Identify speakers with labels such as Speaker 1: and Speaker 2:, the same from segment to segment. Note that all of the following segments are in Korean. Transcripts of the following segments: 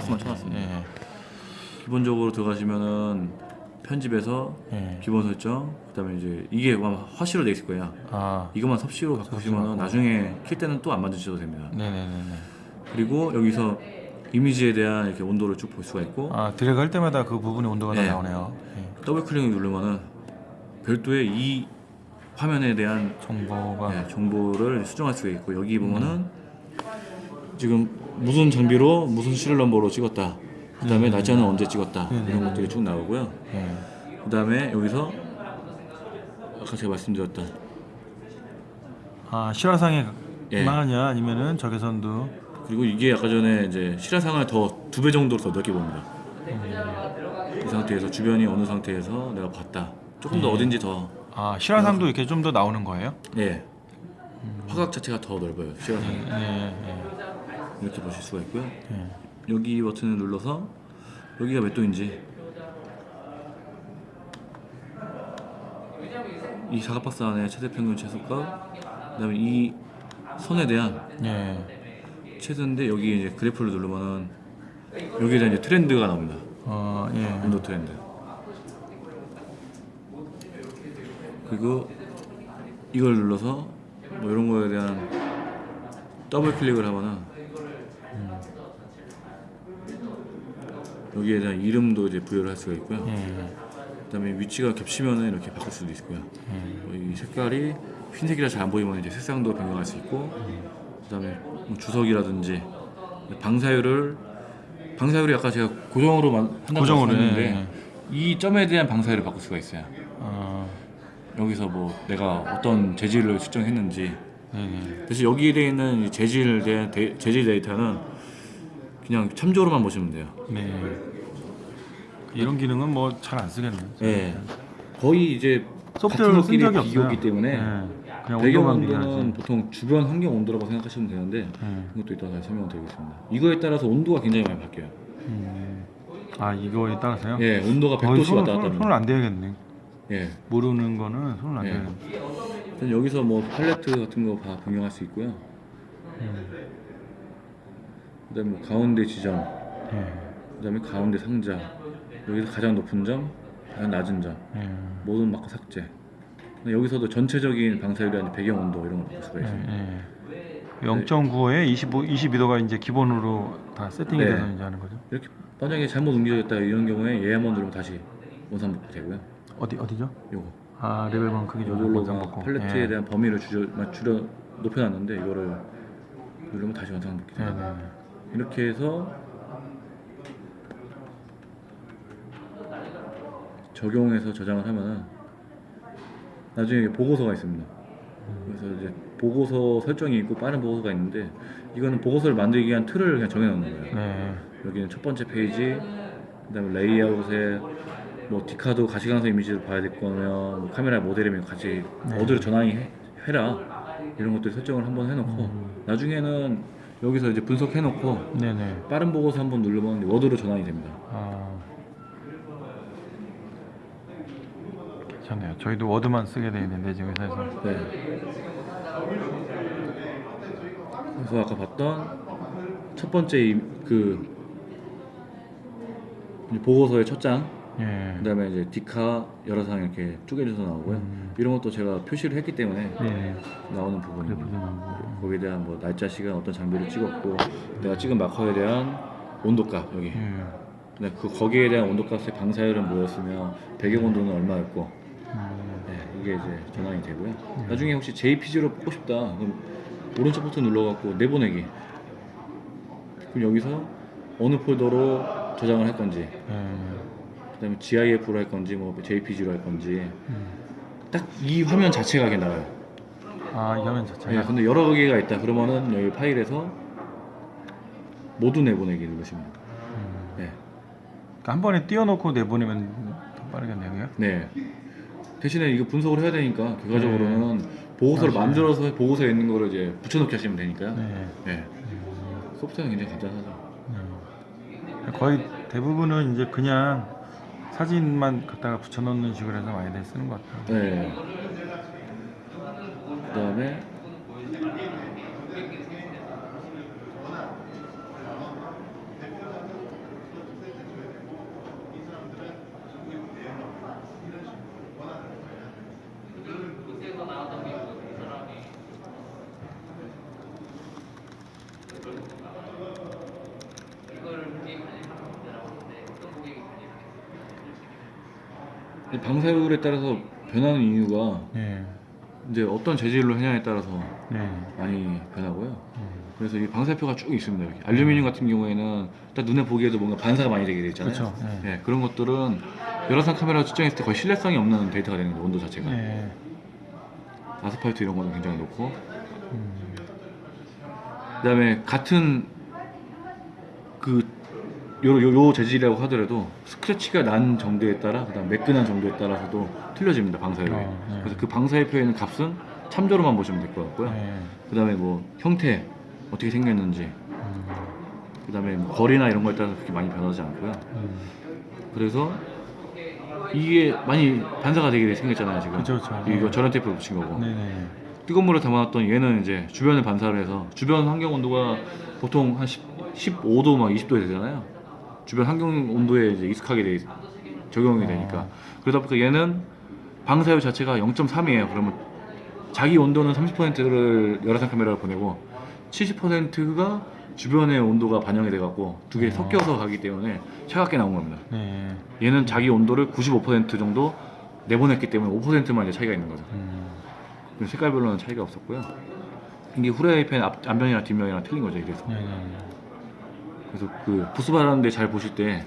Speaker 1: 박스만 쳐놨습니다.
Speaker 2: 예.
Speaker 1: 기본적으로 들어가시면은 편집에서
Speaker 2: 예.
Speaker 1: 기본 설정, 그다음에 이제 이게 아마 화씨로 돼 있을 거야.
Speaker 2: 아,
Speaker 1: 이것만 섭씨로 바꾸시면 나중에 킬 때는 또 안 만지셔도 됩니다.
Speaker 2: 네네네네.
Speaker 1: 그리고 여기서 이미지에 대한 이렇게 온도를 쭉 볼 수가 있고
Speaker 2: 아, 드래그 할 때마다 그 부분의 온도가 다
Speaker 1: 네.
Speaker 2: 나오네요. 예.
Speaker 1: 더블 클릭을 누르면은 별도의 이 화면에 대한
Speaker 2: 정보가
Speaker 1: 네, 정보를 수정할 수가 있고 여기 보면은 지금 무슨 장비로 무슨 시리얼 넘버로 찍었다. 그 다음에 날짜는 언제 찍었다. 이런 것들이 쭉 나오고요.
Speaker 2: 예.
Speaker 1: 그다음에 여기서 아까 제가 말씀드렸던
Speaker 2: 아, 실화상에만
Speaker 1: 예.
Speaker 2: 아니면은 적외선도
Speaker 1: 그리고 이게 아까 전에 이제 실화상을 더 두 배 정도로 더 넓게 봅니다. 이 상태에서 주변이 어느 상태에서 내가 봤다. 조금 더 어딘지 더
Speaker 2: 아, 실화상도 이렇게 좀 더 나오는 거예요?
Speaker 1: 예. 화각 자체가 더 넓어요. 실화상이
Speaker 2: 예, 예.
Speaker 1: 이렇게 보실 수가 있고요.
Speaker 2: 예.
Speaker 1: 여기 버튼을 눌러서 여기가 몇 도인지 이 사각박스 안에 최대 평균 최소값 그 다음에 이 선에 대한
Speaker 2: 예.
Speaker 1: 최소인데 여기 이제 그래프를 누르면은 여기에 대한 이제 트렌드가 나옵니다.
Speaker 2: 어, 예.
Speaker 1: 온도 트렌드. 그리고 이걸 눌러서 뭐 이런 거에 대한 더블 클릭을 하거나 여기에 대한 이름도 이제 부여를 할 수가 있고요.
Speaker 2: 예.
Speaker 1: 그다음에 위치가 겹치면은 이렇게 바꿀 수도 있고요. 뭐이 색깔이 흰색이라 잘 안 보이면 이제 색상도 변경할 수 있고, 그다음에 뭐 주석이라든지 방사율을 방사율이 아까 제가 고정으로 만- 한다고
Speaker 2: 고정으로,
Speaker 1: 했는데
Speaker 2: 예,
Speaker 1: 이 점에 대한 방사율을 바꿀 수가 있어요.
Speaker 2: 어,
Speaker 1: 여기서 뭐 내가 어떤 재질을 수정했는지
Speaker 2: 예, 예.
Speaker 1: 대신 여기에 있는 재질 에 대한 데- 재질 데이터는 그냥 참조로만 보시면 돼요.
Speaker 2: 네. 이런 기능은 뭐 잘 안 쓰겠네.
Speaker 1: 예. 거의 이제
Speaker 2: 소프트웨어로 쓴 적이.
Speaker 1: 비교기 때문에
Speaker 2: 예. 그냥
Speaker 1: 배경 온도는. 보통 주변 환경 온도라고 생각하시면 되는데
Speaker 2: 예.
Speaker 1: 이것도 이따가 설명을 드리겠습니다. 이거에 따라서 온도가 굉장히 많이 바뀌어요.
Speaker 2: 음. 아 이거에 따라서요?
Speaker 1: 예, 온도가
Speaker 2: 거의
Speaker 1: 100도씩
Speaker 2: 손을,
Speaker 1: 왔다 갔다 합니다.
Speaker 2: 손을 안 대야겠네.
Speaker 1: 예.
Speaker 2: 모르는 거는 손을 안
Speaker 1: 예.
Speaker 2: 대야겠네.
Speaker 1: 여기서 뭐 팔레트 같은 거 다 변경할 수 있고요.
Speaker 2: 음.
Speaker 1: 그다음에 뭐 가운데 지점,
Speaker 2: 예.
Speaker 1: 그다음에 가운데 상자, 여기서 가장 높은 점, 가장 낮은 점,
Speaker 2: 예.
Speaker 1: 모든 마크 삭제. 근데 여기서도 전체적인 방사율이라든지 배경 온도 이런 거 바꿀 수가 있어요.
Speaker 2: 예. 0.95에 25, 22도가 이제 기본으로 다 세팅이
Speaker 1: 네.
Speaker 2: 돼서 이제 하는 거죠.
Speaker 1: 이렇게 만약에 잘못 움직였다 이런 경우에 얘 한번 누르면 다시 원상 복구 되고요.
Speaker 2: 어디 어디죠?
Speaker 1: 요거
Speaker 2: 아 레벨만 크기 조절
Speaker 1: 이걸로
Speaker 2: 원상
Speaker 1: 막
Speaker 2: 복구.
Speaker 1: 팔레트에
Speaker 2: 예.
Speaker 1: 대한 범위를 줄여, 막 줄여 높여놨는데 이거를 누르면 다시 원상 복구
Speaker 2: 네,
Speaker 1: 돼요. 이렇게 해서 적용해서 저장을 하면은 나중에 보고서가 있습니다. 그래서 이제 보고서 설정이 있고 빠른 보고서가 있는데 이거는 보고서를 만들기 위한 틀을 그냥 정해놓는 거예요.
Speaker 2: 네.
Speaker 1: 여기는 첫 번째 페이지, 그 다음에 레이아웃에 뭐 디카도 가시광선 이미지를 봐야 될 거면 뭐 카메라 모델이면 같이
Speaker 2: 네.
Speaker 1: 어디로 전환이 해, 해라 이런 것들 설정을 한번 해놓고
Speaker 2: 음.
Speaker 1: 나중에는 여기서 이제 분석해놓고
Speaker 2: 네네.
Speaker 1: 빠른 보고서 한번 누르면 워드로 전환이 됩니다.
Speaker 2: 아. 괜찮네요. 저희도 워드만 쓰게 돼 있는데 지금 회사에서.
Speaker 1: 네. 그래서 아까 봤던 첫 번째 이- 그 보고서의 첫 장,
Speaker 2: 예.
Speaker 1: 그다음에 이제 디카 여러 상 이렇게 쪼개져서 나오고요.
Speaker 2: 음.
Speaker 1: 이런 것도 제가 표시를 했기 때문에
Speaker 2: 네.
Speaker 1: 나오는 부분입니다.
Speaker 2: 나오고.
Speaker 1: 거기에 대한 뭐 날짜, 시간, 어떤 장비를 찍었고 내가 찍은 마커에 대한 온도값 여기.
Speaker 2: 예.
Speaker 1: 근데 그 거기에 대한 온도값의 방사율은 뭐였으며 배경 온도는 얼마였고
Speaker 2: 음.
Speaker 1: 네, 이게 이제 전환이 되고요. 나중에 혹시 JPG로 뽑고 싶다. 그럼 오른쪽 버튼 눌러갖고 내보내기. 그럼 여기서 어느 폴더로 저장을 할 건지,
Speaker 2: 예.
Speaker 1: 그다음에 GIF로 할 건지, 뭐 JPG로 할 건지,
Speaker 2: 음.
Speaker 1: 딱이 화면 자체가 그게 나와요.
Speaker 2: 아, 이 화면
Speaker 1: 네,
Speaker 2: 자체가.
Speaker 1: 근데 여러 개가 있다. 그러면은 여기 파일에서 모두 내보내기 누르시면.
Speaker 2: 음.
Speaker 1: 네.
Speaker 2: 그러니까 한 번에 띄워놓고 내보내면 더 빠르겠네요.
Speaker 1: 네. 대신에 이거 분석을 해야 되니까 결과적으로는 보고서를
Speaker 2: 맞아요.
Speaker 1: 만들어서 보고서에 있는 거를 이제 붙여넣기 하시면 되니까요.
Speaker 2: 네.
Speaker 1: 네. 소프트웨어는 굉장히 간단하죠.
Speaker 2: 네. 거의 대부분은 이제 그냥 사진만 갖다가 붙여놓는 식으로 해서 많이들 쓰는 것 같아요.
Speaker 1: 네. 그다음에 방사율에 따라서 변하는 이유가
Speaker 2: 예.
Speaker 1: 이제 어떤 재질로 하냐에 따라서
Speaker 2: 네.
Speaker 1: 많이 변하고요.
Speaker 2: 음.
Speaker 1: 그래서 이 방사표가 쭉 있습니다. 여기. 알루미늄 같은 경우에는 일단 눈에 보기에도 뭔가 반사가 많이 되게 돼 있잖아요.
Speaker 2: 그렇죠. 예.
Speaker 1: 예, 그런 것들은 열화상 카메라 측정했을 때 거의 신뢰성이 없는 데이터가 되는 거죠. 온도 자체가.
Speaker 2: 예.
Speaker 1: 아스팔트 이런 거는 굉장히 높고
Speaker 2: 음.
Speaker 1: 그다음에 같은 그 요, 요, 요 재질이라고 하더라도 스크래치가 난 정도에 따라 그다음 매끈한 정도에 따라서도 틀려집니다 방사율이.
Speaker 2: 어, 네.
Speaker 1: 그래서 그 방사표에 있는 값은 참조로만 보시면 될 것 같고요.
Speaker 2: 예.
Speaker 1: 그다음에 뭐 형태 어떻게 생겼는지
Speaker 2: 음.
Speaker 1: 그 다음에 뭐 거리나 이런 거에 따라서 그렇게 많이 변하지 않고요.
Speaker 2: 음.
Speaker 1: 그래서 이게 많이 반사가 되게 생겼잖아요 지금.
Speaker 2: 그쵸, 그쵸.
Speaker 1: 이거
Speaker 2: 네.
Speaker 1: 저런 테이프를 붙인 거고.
Speaker 2: 네네.
Speaker 1: 뜨거운 물을 담아놨던 얘는 이제 주변을 반사를 해서 주변 환경 온도가 보통 한 10, 15도 막 20도 되잖아요. 주변 환경 온도에 이제 익숙하게 돼 적용이 되니까 그러다 보니까 얘는 방사율 자체가 0.3이에요. 그러면 자기 온도는 30%를 열화상 카메라로 보내고 70%가 주변의 온도가 반영이 돼갖고 두개
Speaker 2: 어.
Speaker 1: 섞여서 가기 때문에 차갑게 나온 겁니다.
Speaker 2: 네.
Speaker 1: 얘는 자기 온도를 95% 정도 내보냈기 때문에 5%만 이제 차이가 있는 거죠.
Speaker 2: 음.
Speaker 1: 색깔별로는 차이가 없었고요. 이게 후라이팬 앞, 앞면이랑 뒷면이랑 틀린 거죠. 이래서.
Speaker 2: 네네.
Speaker 1: 그래서 그 부스 바르는데 잘 보실 때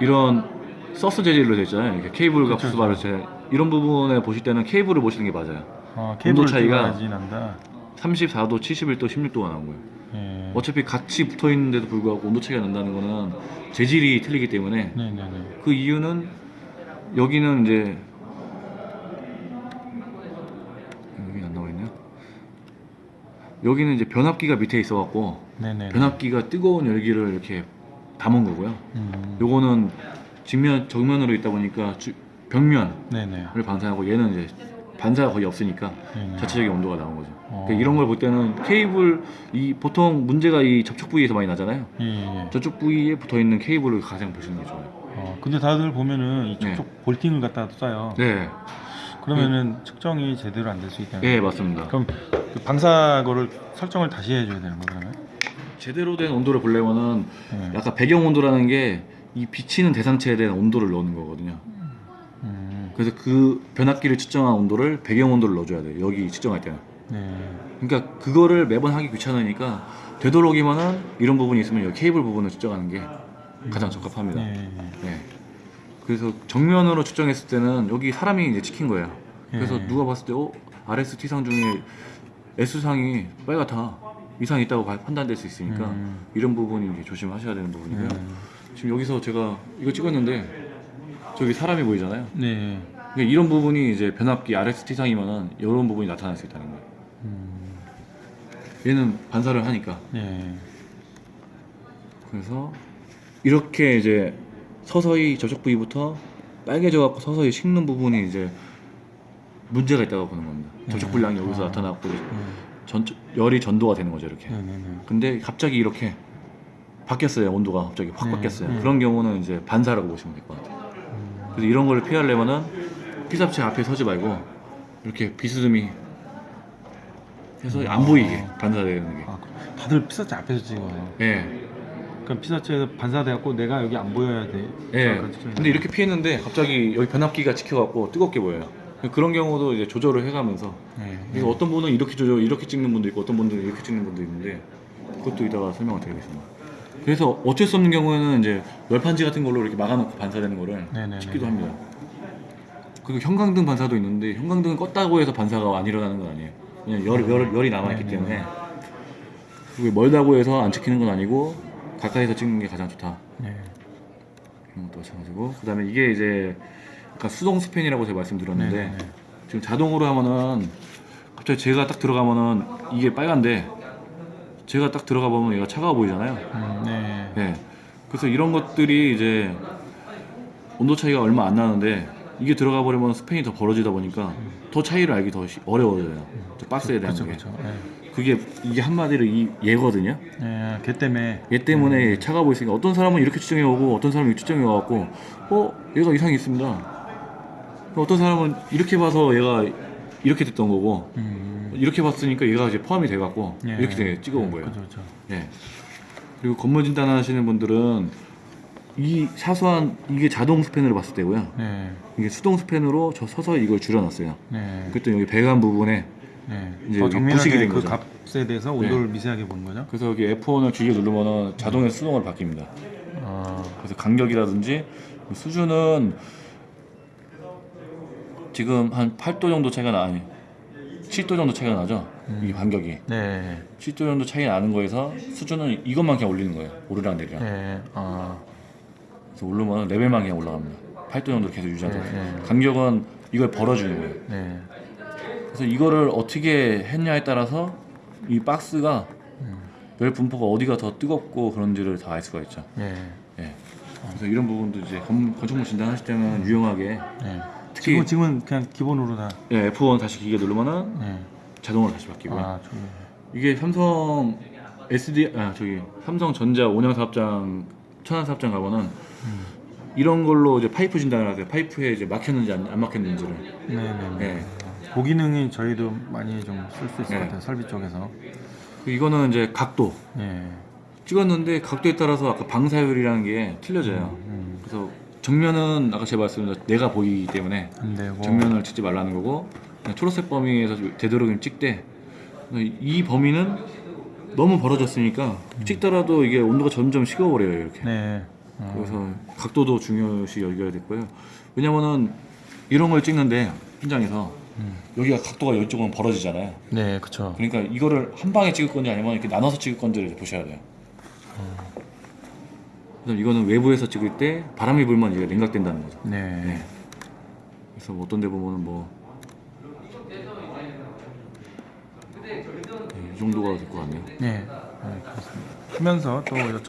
Speaker 1: 이런 서스 재질로 되어 있잖아요. 이렇게 케이블과
Speaker 2: 그쵸,
Speaker 1: 부스 바를 때 이런 부분에 보실 때는 케이블을 보시는 게 맞아요.
Speaker 2: 아, 케이블
Speaker 1: 차이가
Speaker 2: 차이가 난다.
Speaker 1: 34도, 71도, 16도가 나온 거예요.
Speaker 2: 예.
Speaker 1: 어차피 같이 붙어 있는데도 불구하고 온도 차이가 난다는 거는 재질이 틀리기 때문에
Speaker 2: 네 네 네.
Speaker 1: 그 이유는 여기는 이제 여기 안 나와 있네요. 여기는 이제 변압기가 밑에 있어 갖고
Speaker 2: 네네.
Speaker 1: 변압기가 뜨거운 열기를 이렇게 담은 거고요.
Speaker 2: 음.
Speaker 1: 요거는 직면 정면으로 있다 보니까 주- 벽면을
Speaker 2: 네네.
Speaker 1: 반사하고 얘는 이제 반사가 거의 없으니까
Speaker 2: 네네.
Speaker 1: 자체적인 온도가 나온 거죠.
Speaker 2: 어.
Speaker 1: 그러니까 이런 걸 볼 때는 케이블 이 보통 문제가 이 접촉 부위에서 많이 나잖아요.
Speaker 2: 예, 예. 예.
Speaker 1: 저쪽 부위에 붙어 있는 케이블을 가장 보시는 게 좋아요.
Speaker 2: 어, 근데 다들 보면은 이
Speaker 1: 네.
Speaker 2: 쪽쪽 볼팅을 갖다가 써요.
Speaker 1: 네,
Speaker 2: 그러면은 측정이 제대로 안 될 수 있다는.
Speaker 1: 예 맞습니다.
Speaker 2: 그럼 그 방사 거를 설정을 다시 해줘야 되는 거 그러면?
Speaker 1: 제대로 된 온도를 보려면은
Speaker 2: 네.
Speaker 1: 약간 배경 온도라는 게 이 비치는 대상체에 대한 온도를 넣는 거거든요.
Speaker 2: 음.
Speaker 1: 그래서 그 변압기를 측정한 온도를 배경 온도를 넣어줘야 돼요. 여기 측정할 때는.
Speaker 2: 네.
Speaker 1: 그러니까 그거를 매번 하기 귀찮으니까 되도록이면은 이런 부분이 있으면 여기 케이블 부분을 측정하는 게 가장 적합합니다.
Speaker 2: 네.
Speaker 1: 네. 그래서 정면으로 측정했을 때는 여기 사람이 이제 찍힌 거예요. 그래서
Speaker 2: 예.
Speaker 1: 누가 봤을 때 어, RST 상 중에 S 상이 빨갛다 이상 있다고 봐- 판단될 수 있으니까
Speaker 2: 음.
Speaker 1: 이런 부분이 이제 조심하셔야 되는 부분이고요.
Speaker 2: 음.
Speaker 1: 지금 여기서 제가 이거 찍었는데 저기 사람이 보이잖아요.
Speaker 2: 네.
Speaker 1: 그러니까 이런 부분이 이제 변압기 RST 상이면은 이런 부분이 나타날 수 있다는 거예요.
Speaker 2: 음.
Speaker 1: 얘는 반사를 하니까
Speaker 2: 네.
Speaker 1: 그래서 이렇게 이제 서서히 저쪽 부위부터 빨개져 갖고 서서히 식는 부분이 이제 문제가 있다고 보는 겁니다.
Speaker 2: 네.
Speaker 1: 불량이 여기서
Speaker 2: 아.
Speaker 1: 나타났고
Speaker 2: 네.
Speaker 1: 전 열이 전도가 되는 거죠 이렇게.
Speaker 2: 네네네.
Speaker 1: 근데 갑자기 이렇게 바뀌었어요 온도가 갑자기 확
Speaker 2: 네.
Speaker 1: 바뀌었어요.
Speaker 2: 네.
Speaker 1: 그런 경우는 이제 반사라고 보시면 될 것 같아요.
Speaker 2: 음.
Speaker 1: 그래서 이런 거를 피하려면은 피사체 앞에 서지 말고 이렇게 비스듬히 해서 안 보이게 반사되는 게.
Speaker 2: 아, 다들 피사체 앞에서 찍어요.
Speaker 1: 예.
Speaker 2: 그럼 피사체에서 반사돼갖고 내가 여기 안 보여야 돼.
Speaker 1: 예. 근데 이렇게 피했는데 갑자기 여기 변압기가 찍혀갖고 뜨겁게 보여요. 그런 경우도 이제 조절을 해가면서
Speaker 2: 네.
Speaker 1: 그래서 어떤 분은 이렇게 조절 이렇게 찍는 분도 있고 어떤 분들은 이렇게 찍는 분도 있는데 그것도 이따가 설명을 드리겠습니다. 그래서 어쩔 수 없는 경우에는 이제 열판지 같은 걸로 이렇게 막아놓고 반사되는 거를
Speaker 2: 네네네.
Speaker 1: 찍기도 합니다. 그리고 형광등 반사도 있는데 형광등은 껐다고 해서 반사가 안 일어나는 건 아니에요. 그냥 열, 열, 열이 남아있기
Speaker 2: 네네.
Speaker 1: 때문에 그리고 멀다고 해서 안 찍히는 건 아니고 가까이서 찍는 게 가장 좋다.
Speaker 2: 네.
Speaker 1: 이런 것도 마찬가지고 그 다음에 이게 이제 아까 수동 스팬이라고 제가 말씀드렸는데
Speaker 2: 네네네.
Speaker 1: 지금 자동으로 하면은 갑자기 제가 딱 들어가면은 이게 빨간데 제가 딱 들어가 보면 얘가 차가워 보이잖아요.
Speaker 2: 음, 네.
Speaker 1: 네. 그래서 이런 것들이 이제 온도 차이가 얼마 안 나는데 이게 들어가 버리면 스팬이 더 벌어지다 보니까 더 차이를 알기 더 시- 어려워져요. 저 박스에 대한
Speaker 2: 그렇죠,
Speaker 1: 게.
Speaker 2: 그렇죠. 네.
Speaker 1: 그게 이게 한마디로 이 얘거든요.
Speaker 2: 네, 걔 때문에.
Speaker 1: 얘 때문에 차가 보이니까 어떤 사람은 이렇게 추정해 오고 어떤 사람은 이렇게 추정해 와갖고 어 얘가 이상이 있습니다. 어떤 사람은 이렇게 봐서 얘가 이렇게 됐던 거고
Speaker 2: 음.
Speaker 1: 이렇게 봤으니까 얘가 이제 포함이 돼갖고
Speaker 2: 예.
Speaker 1: 이렇게 돼- 찍어온
Speaker 2: 네,
Speaker 1: 거예요.
Speaker 2: 그렇죠, 그렇죠.
Speaker 1: 예. 그리고 건물 진단하시는 분들은 이 사소한 이게 자동 스팬으로 봤을 때고요.
Speaker 2: 네.
Speaker 1: 이게 수동 스팬으로 저 서서히 이걸 줄여놨어요.
Speaker 2: 네.
Speaker 1: 그랬더니 여기 배관 부분에
Speaker 2: 네.
Speaker 1: 이제 부식이 된
Speaker 2: 그
Speaker 1: 거죠.
Speaker 2: 값에 대해서 온도를 미세하게 보는 거죠.
Speaker 1: 그래서 여기 F1을 길게 누르면은 자동에서 수동으로 바뀝니다.
Speaker 2: 아,
Speaker 1: 그래서 간격이라든지 수준은 지금 한 8도 정도 차이가 나 아니 7도 정도 차이가 나죠. 이 간격이
Speaker 2: 네.
Speaker 1: 7도 정도 차이 나는 거에서 수준은 이것만 그냥 올리는 거예요. 오르락 내리락.
Speaker 2: 네. 아,
Speaker 1: 그래서 오르면 레벨만 그냥 올라갑니다. 8도 정도 계속 유지하도록.
Speaker 2: 네, 네.
Speaker 1: 간격은 이걸 벌어주는 거예요.
Speaker 2: 네.
Speaker 1: 그래서 이거를 어떻게 했냐에 따라서 이 박스가 열 분포가 어디가 더 뜨겁고 그런지를 다 알 수가 있죠.
Speaker 2: 네.
Speaker 1: 예. 그래서 이런 부분도 이제 건, 건축물 진단하실 때는 유용하게
Speaker 2: 네.
Speaker 1: 특히
Speaker 2: 지금 지금은 그냥 기본으로 다.
Speaker 1: 예, F1 다시 기계 누르면은
Speaker 2: 네.
Speaker 1: 자동으로 다시 바뀌고요.
Speaker 2: 아, 저기.
Speaker 1: 이게 삼성 SD 아 저기 삼성 전자 온양 사업장 천안 사업장 가보는 이런 걸로 이제 파이프 진단을 하세요. 파이프에 이제 막혔는지 안, 안 막혔는지를.
Speaker 2: 네, 네, 네.
Speaker 1: 예.
Speaker 2: 그 기능이 저희도 많이 좀 쓸 수 있을
Speaker 1: 네.
Speaker 2: 것 같아요. 설비 쪽에서.
Speaker 1: 그 이거는 이제 각도
Speaker 2: 네.
Speaker 1: 찍었는데 각도에 따라서 아까 방사율이라는 게 틀려져요.
Speaker 2: 음,
Speaker 1: 그래서 정면은 아까 제가 말씀드린 내가 보이기 때문에
Speaker 2: 안 되고.
Speaker 1: 정면을 찍지 말라는 거고 초록색 범위에서 되도록이면 찍되 이 범위는 너무 벌어졌으니까 찍더라도 이게 온도가 점점 식어버려요 이렇게
Speaker 2: 네. 어,
Speaker 1: 그래서 각도도 중요시 여겨야 됐고요 왜냐면은 이런 걸 찍는데 현장에서
Speaker 2: 음.
Speaker 1: 여기가 각도가 이쪽은 벌어지잖아요
Speaker 2: 네, 그쵸.
Speaker 1: 그러니까 이거를 한 방에 찍을 건지 아니면 이렇게 나눠서 찍을 건지를 보셔야 돼요 그래서 이거는 외부에서 찍을 때 바람이 불면 이게 냉각된다는 거죠
Speaker 2: 네.
Speaker 1: 네. 그래서 뭐 어떤 데 보면은 뭐 네, 이 정도가 될 것 같네요.
Speaker 2: 네. 네, 그렇습니다. 하면서 또